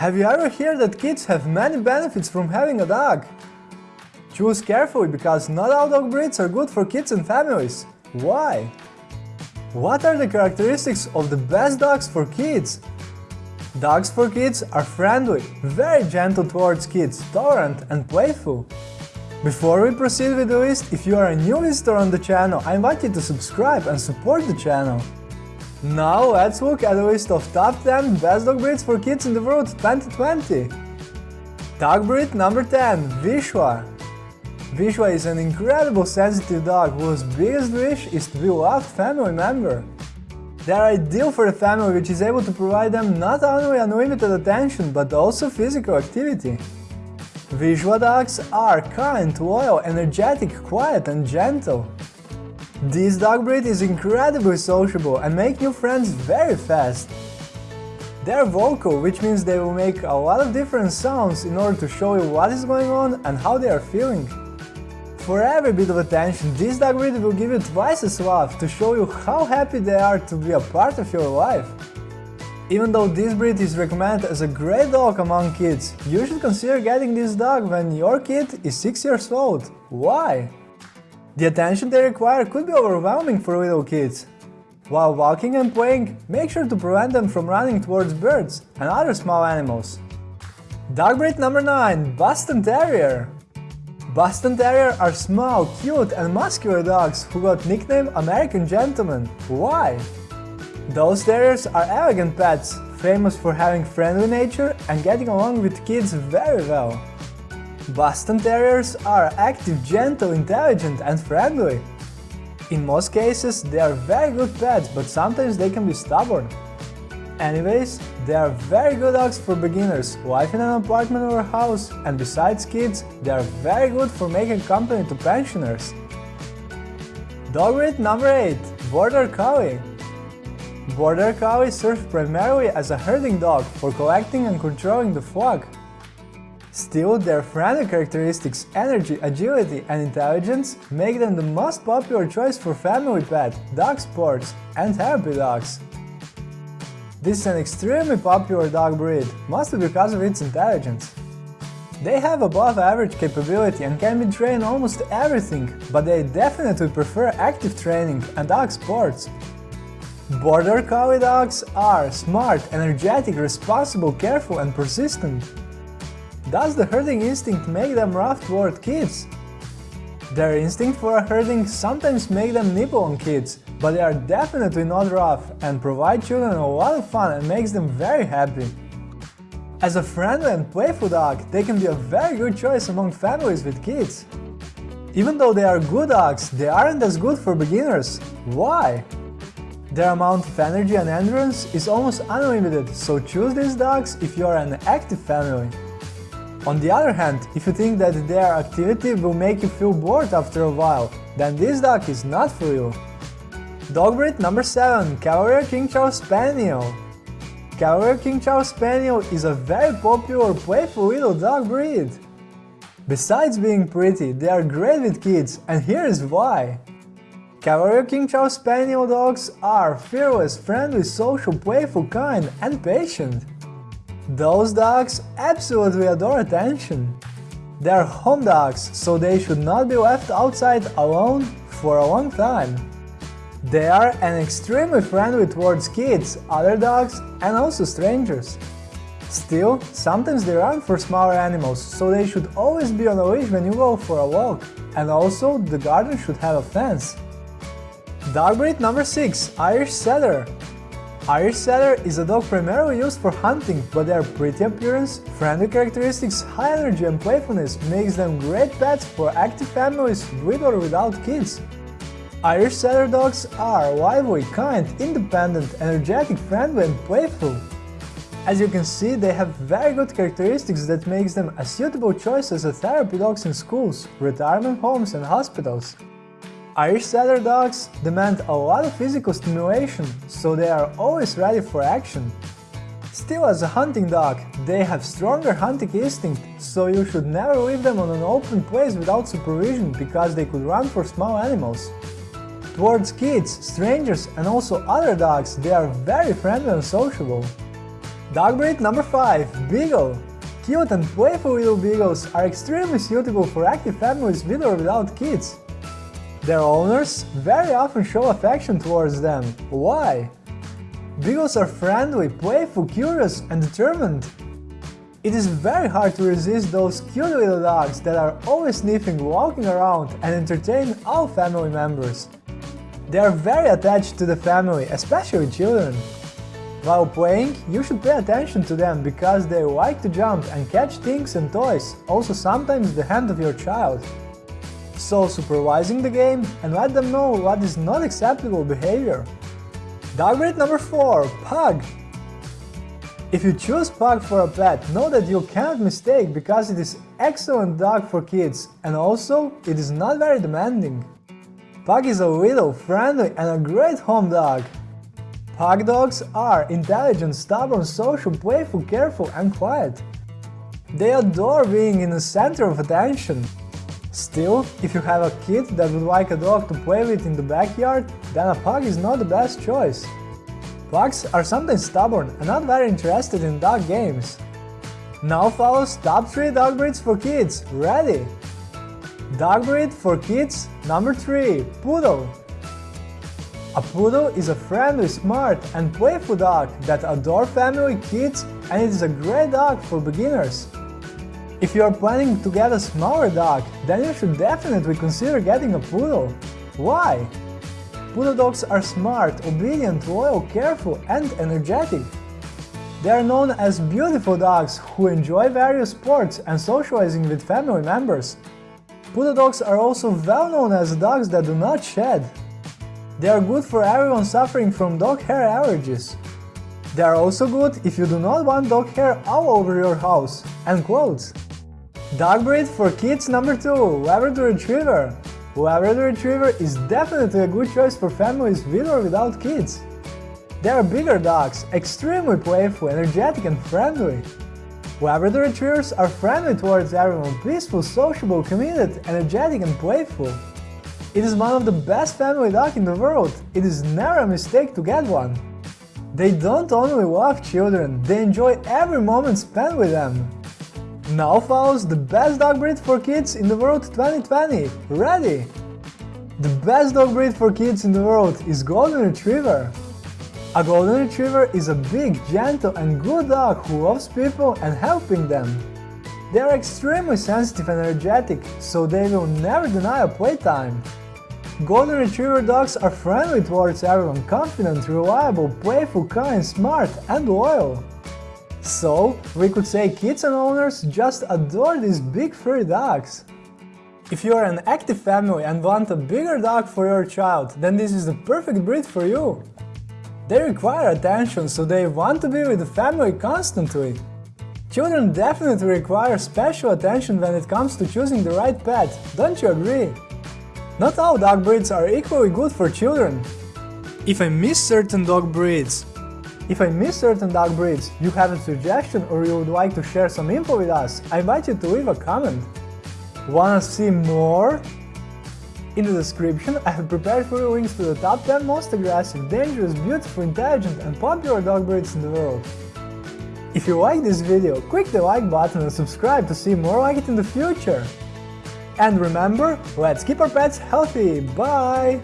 Have you ever heard that kids have many benefits from having a dog? Choose carefully because not all dog breeds are good for kids and families. Why? What are the characteristics of the best dogs for kids? Dogs for kids are friendly, very gentle towards kids, tolerant and playful. Before we proceed with the list, if you are a new visitor on the channel, I invite you to subscribe and support the channel. Now let's look at the list of top 10 best dog breeds for kids in the world 2020. Dog breed number 10, Vizsla. Vizsla is an incredible sensitive dog whose biggest wish is to be a loved family member. They are ideal for a family which is able to provide them not only unlimited attention but also physical activity. Vizsla dogs are kind, loyal, energetic, quiet and gentle. This dog breed is incredibly sociable and make new friends very fast. They are vocal, which means they will make a lot of different sounds in order to show you what is going on and how they are feeling. For every bit of attention, this dog breed will give you twice as love to show you how happy they are to be a part of your life. Even though this breed is recommended as a great dog among kids, you should consider getting this dog when your kid is 6 years old. Why? The attention they require could be overwhelming for little kids. While walking and playing, make sure to prevent them from running towards birds and other small animals. Dog breed number 9 Boston Terrier Boston Terrier are small, cute and muscular dogs who got nicknamed American Gentlemen. Why? Those terriers are elegant pets, famous for having friendly nature and getting along with kids very well. Boston Terriers are active, gentle, intelligent and friendly. In most cases, they are very good pets, but sometimes they can be stubborn. Anyways, they are very good dogs for beginners, live in an apartment or house, and besides kids, they are very good for making company to pensioners. Dog breed number 8 Border Collie Border Collie serves primarily as a herding dog for collecting and controlling the flock. Still, their friendly characteristics, energy, agility and intelligence make them the most popular choice for family pet, dog sports and therapy dogs. This is an extremely popular dog breed, mostly because of its intelligence. They have above average capability and can be trained almost everything, but they definitely prefer active training and dog sports. Border Collie dogs are smart, energetic, responsible, careful and persistent. Does the herding instinct make them rough toward kids? Their instinct for herding sometimes make them nibble on kids, but they are definitely not rough and provide children a lot of fun and makes them very happy. As a friendly and playful dog, they can be a very good choice among families with kids. Even though they are good dogs, they aren't as good for beginners. Why? Their amount of energy and endurance is almost unlimited, so choose these dogs if you are an active family. On the other hand, if you think that their activity will make you feel bored after a while, then this dog is not for you. Dog breed number 7 Cavalier King Charles Spaniel Cavalier King Charles Spaniel is a very popular playful little dog breed. Besides being pretty, they are great with kids, and here is why. Cavalier King Charles Spaniel dogs are fearless, friendly, social, playful, kind and patient. Those dogs absolutely adore attention. They are home dogs, so they should not be left outside alone for a long time. They are an extremely friendly towards kids, other dogs and also strangers. Still, sometimes they run for smaller animals, so they should always be on a leash when you go for a walk. And also, the garden should have a fence. Dog breed number 6 Irish Setter Irish Setter is a dog primarily used for hunting, but their pretty appearance, friendly characteristics, high energy and playfulness makes them great pets for active families with or without kids. Irish Setter dogs are lively, kind, independent, energetic, friendly and playful. As you can see, they have very good characteristics that makes them a suitable choice as a therapy dogs in schools, retirement homes and hospitals. Irish Setter dogs demand a lot of physical stimulation, so they are always ready for action. Still as a hunting dog, they have stronger hunting instinct, so you should never leave them on an open place without supervision because they could run for small animals. Towards kids, strangers and also other dogs, they are very friendly and sociable. Dog breed number 5 Beagle Cute and playful little beagles are extremely suitable for active families with or without kids. Their owners very often show affection towards them. Why? Beagles are friendly, playful, curious and determined. It is very hard to resist those cute little dogs that are always sniffing, walking around and entertain all family members. They are very attached to the family, especially children. While playing, you should pay attention to them because they like to jump and catch things and toys, also sometimes the hand of your child. So supervising the game and let them know what is not acceptable behavior. Dog breed number 4 Pug if you choose Pug for a pet, know that you cannot mistake because it is excellent dog for kids and also it is not very demanding. Pug is a little, friendly and a great home dog. Pug dogs are intelligent, stubborn, social, playful, careful and quiet. They adore being in the center of attention. Still, if you have a kid that would like a dog to play with in the backyard, then a pug is not the best choice. Pugs are sometimes stubborn and not very interested in dog games. Now follows top 3 dog breeds for kids, ready? Dog breed for kids number 3 Poodle A poodle is a friendly, smart and playful dog that adore family, kids and it is a great dog for beginners. If you are planning to get a smaller dog, then you should definitely consider getting a poodle. Why? Poodle dogs are smart, obedient, loyal, careful and energetic. They are known as beautiful dogs who enjoy various sports and socializing with family members. Poodle dogs are also well known as dogs that do not shed. They are good for everyone suffering from dog hair allergies. They are also good if you do not want dog hair all over your house and clothes. Dog breed for kids number 2 Labrador Retriever Labrador Retriever is definitely a good choice for families with or without kids. They are bigger dogs, extremely playful, energetic and friendly. Labrador Retrievers are friendly towards everyone, peaceful, sociable, committed, energetic and playful. It is one of the best family dogs in the world, it is never a mistake to get one. They don't only love children, they enjoy every moment spent with them. Now follows the best dog breed for kids in the world 2020. Ready? The best dog breed for kids in the world is Golden Retriever. A Golden Retriever is a big, gentle and good dog who loves people and helping them. They are extremely sensitive and energetic, so they will never deny a playtime. Golden Retriever dogs are friendly towards everyone, confident, reliable, playful, kind, smart and loyal. So, we could say kids and owners just adore these big furry dogs. If you are an active family and want a bigger dog for your child, then this is the perfect breed for you. They require attention, so they want to be with the family constantly. Children definitely require special attention when it comes to choosing the right pet, don't you agree? Not all dog breeds are equally good for children. If I miss certain dog breeds, if I miss certain dog breeds, you have a suggestion or you would like to share some info with us, I invite you to leave a comment. Wanna see more? In the description, I have prepared for you links to the top 10 most aggressive, dangerous, beautiful, intelligent and popular dog breeds in the world. If you like this video, click the like button and subscribe to see more like it in the future. And remember, let's keep our pets healthy, bye!